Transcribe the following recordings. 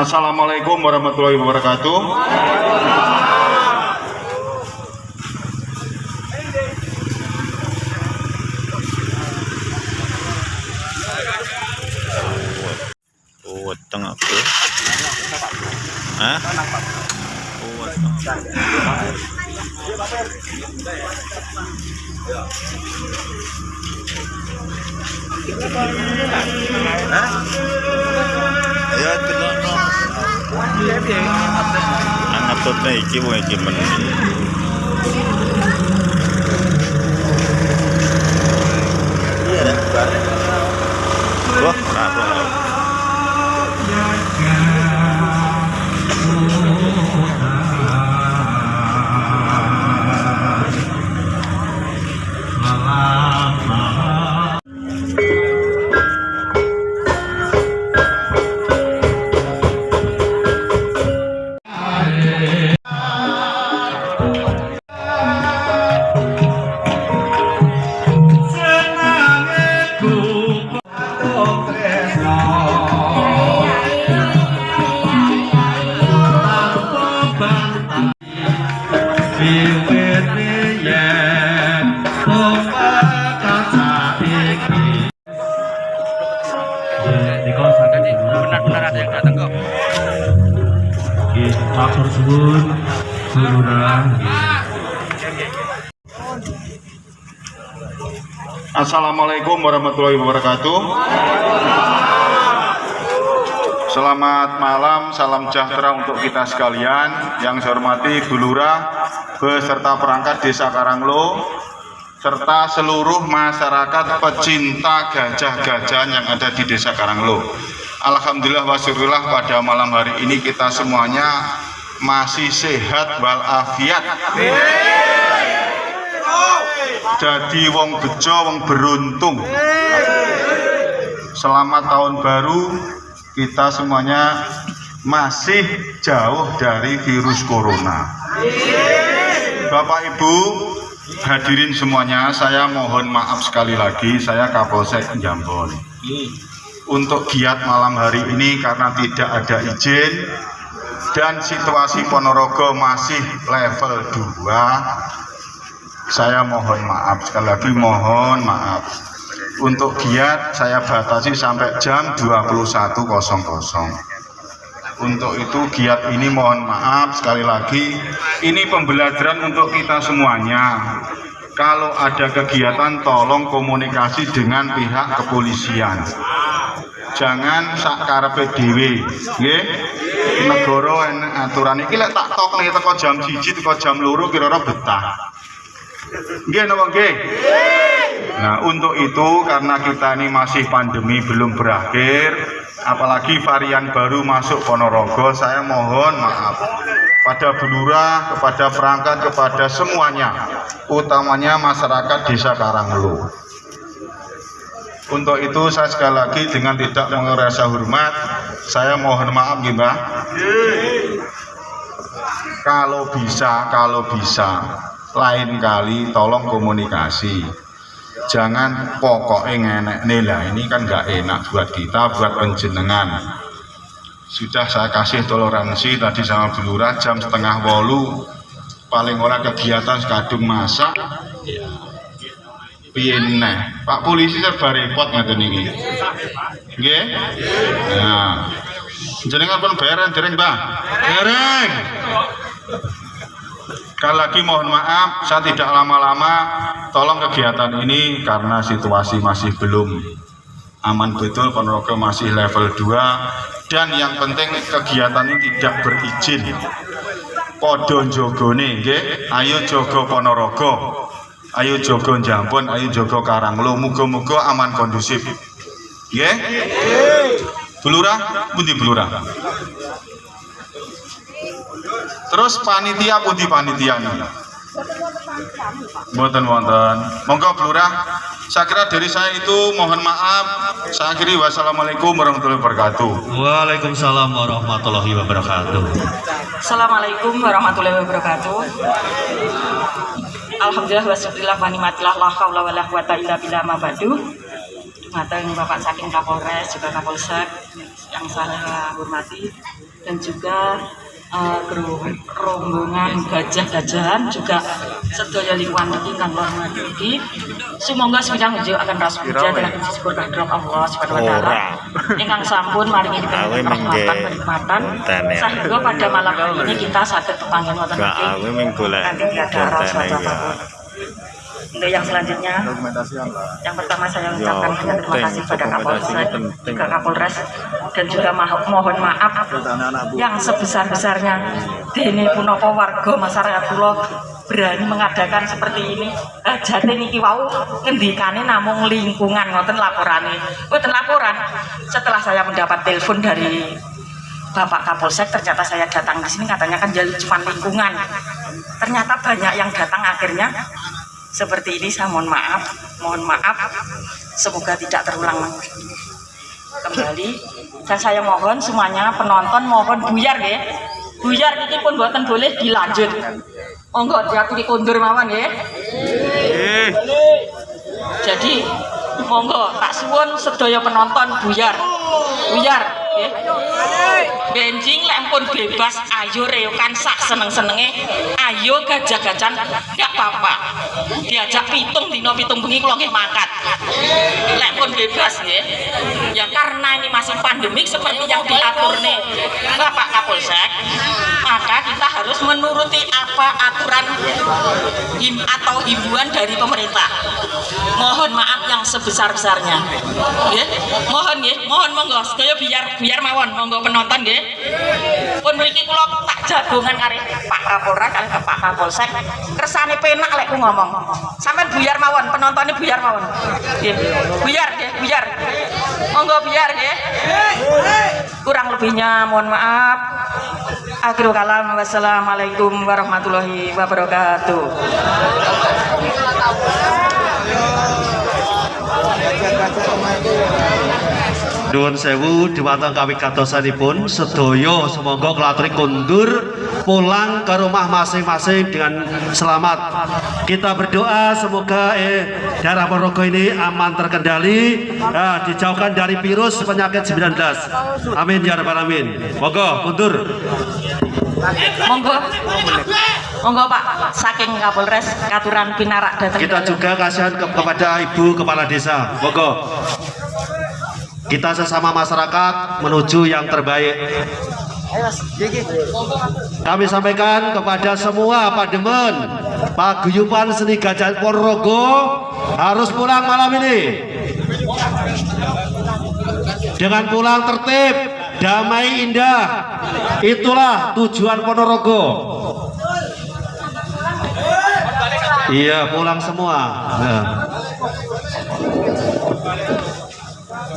Assalamualaikum warahmatullahi wabarakatuh. Oh. Hah? Oh, tengah. Ya, kena no. Ang atot na iki mo iki. Iya dah. Wah, benar-benar ada yang datang kok. Matur suwun Lurah Assalamualaikum warahmatullahi wabarakatuh. Selamat malam, salam sejahtera untuk kita sekalian. Yang saya hormati Bu Lurah beserta perangkat Desa Karanglo serta seluruh masyarakat pecinta gajah-gajahan yang ada di Desa Karanglo. Alhamdulillah wasyukurillah pada malam hari ini kita semuanya masih sehat walafiat. Jadi wong bejo, wong beruntung. Selamat tahun baru kita semuanya masih jauh dari virus corona. Bapak Ibu, hadirin semuanya, saya mohon maaf sekali lagi, saya Kapolsek Jambon. Untuk giat malam hari ini karena tidak ada izin dan situasi Ponorogo masih level 2 saya mohon maaf sekali lagi mohon maaf untuk giat saya batasi sampai jam 21.00 untuk itu giat ini mohon maaf sekali lagi. Ini pembelajaran untuk kita semuanya. Kalau ada kegiatan tolong komunikasi dengan pihak kepolisian. Jangan sakarepe dhewe nggih? Negara aturan. Iki lek tak tok nih teko jam 1 teko jam loro kira-kira betah Nggih? Nah, untuk itu karena kita ini masih pandemi belum berakhir, apalagi varian baru masuk Ponorogo, saya mohon maaf pada Belura, kepada perangkat, kepada semuanya, utamanya masyarakat Desa Karanglo. Untuk itu saya sekali lagi dengan tidak mengerasa hormat, saya mohon maaf Mbah. Kalau bisa, kalau bisa, lain kali tolong komunikasi. Jangan pokoknya ngenek nila ini kan nggak enak buat kita buat penjenengan. Sudah saya kasih toleransi tadi sama Belura jam setengah wolu. Paling ora kegiatan sekadung masak. Piye Pak polisi serba repot ngaten iki. Nggih? Nah. Jenengan pun bayaran dereng Mbah. Dereng Sekali lagi mohon maaf, saya tidak lama-lama. Tolong kegiatan ini karena situasi masih belum aman betul, Ponorogo masih level 2 dan yang penting kegiatan ini tidak berizin. Podo jogone, nggih. Ayo jogo Ponorogo. Ayo jogo Jambon, ayo jogo Karanglo. Muga-muga aman kondusif. Nggih? Belurah, pundi belurah? Terus panitia putih panitia Boten wonten. Monggo Lurah. Saya kira dari saya itu mohon maaf. Saya akhiri wassalamualaikum warahmatullahi wabarakatuh. Waalaikumsalam warahmatullahi wabarakatuh Assalamualaikum warahmatullahi wabarakatuh. Alhamdulillah wa syukurillah wa nikmatillah la haula wala quwata illa billah ma ba'du. Mateng Bapak Saking Kapolres juga Kapolsek yang saya hormati. dan juga gero- rombongan gajah-gajahan juga sedaya lingkungan niki kang kula hormati. Sumangga sedang nunjuk akan ras puja dalam syukur kehadirat Allah Subhanahu wa taala. Ingkang sampun maringi rahmatan kenikmatan sehingga pada malam hari ini kita saged pepanggen wonten golek Nanti tiada rasa kontene ya. Untuk yang selanjutnya, yang pertama saya ucapkan Ya, banyak terima kasih pada Dokumentasi Kapolsek, penting. juga Kapolres, dan juga mohon maaf yang sebesar-besarnya Dene punapa warga masyarakat kula berani mengadakan seperti ini. Eh, jate niki wau ngendikane namung lingkungan ngoten laporane. Mboten laporan. Setelah saya mendapat telepon dari Bapak Kapolsek ternyata saya datang di sini katanya kan jadi cuma lingkungan. Ternyata banyak yang datang akhirnya seperti ini saya mohon maaf, mohon maaf. Semoga tidak terulang kembali dan saya mohon semuanya penonton mohon buyar ya. Buyar ini pun buatan boleh dilanjut. Monggo diakui kondur mawon ya. Jadi monggo tak suwun sedaya penonton buyar. Buyar ya. Benjing lek pun bebas ayo reokan sak seneng-senenge. Ayo gajah-gajahan enggak apa-apa. Diajak pitung dino pitung bengi kula nggih makat. Lek pun bebas nggih. Ya karena ini masih pandemik seperti yang diatur nih Bapak Kapolsek, maka kita harus menuruti apa aturan him atau himbauan dari pemerintah. Mohon maaf yang sebesar-besarnya. Nggih. Mohon nggih, mohon monggo sedaya biar biar mawon monggo penonton nggih. Pun mriki kula tak jagongan kali Pak Kapolres Pak Kapolsek. Kersane penak lek ngomong. Sampeyan buyar mawon, penontonnya buyar mawon. Nggih. Buyar nggih, buyar. Monggo biar nggih. Kurang lebihnya mohon maaf. Akhirul kalam wassalamualaikum warahmatullahi wabarakatuh. Nuwun sewu dumateng kawigatosanipun sedaya semoga kelatri kundur pulang ke rumah masing-masing dengan selamat. Kita berdoa semoga eh, daerah Ponorogo ini aman terkendali, eh, dijauhkan dari virus penyakit 19. Amin ya rabbal alamin. Monggo kundur. Monggo. Monggo Pak, saking Kapolres Katuran Pinarak datang. Kita juga kasihan ke- kepada Ibu Kepala Desa. Monggo. Kita sesama masyarakat menuju yang terbaik. Kami sampaikan kepada semua Pademen, Paguyuban Seni Gajah Ponorogo harus pulang malam ini. Dengan pulang tertib, damai indah. Itulah tujuan Ponorogo. Iya, pulang semua. Nah.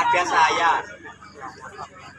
ada saya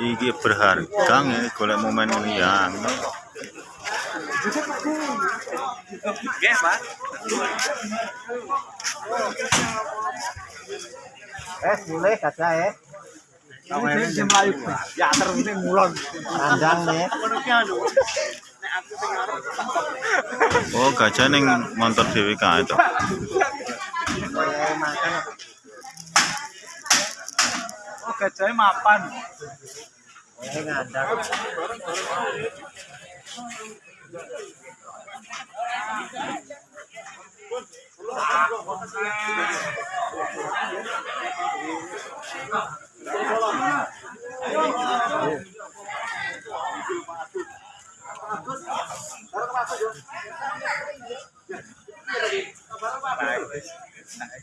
Iki berharga nih golek momen ini yang Eh, boleh kata eh. Ini Melayu. Ya terus ini mulon. Kandang nih. Oh gajah ning motor dhewe kae to. makan. Oh, gajahnya mapan. Ini ngandang.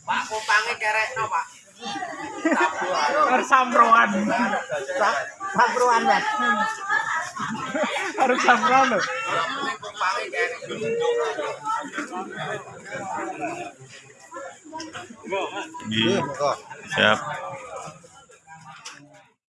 Pak, kupangnya kerek no, Pak. Samproan. Samproan ya. Harus samproan loh. Iya. Siap.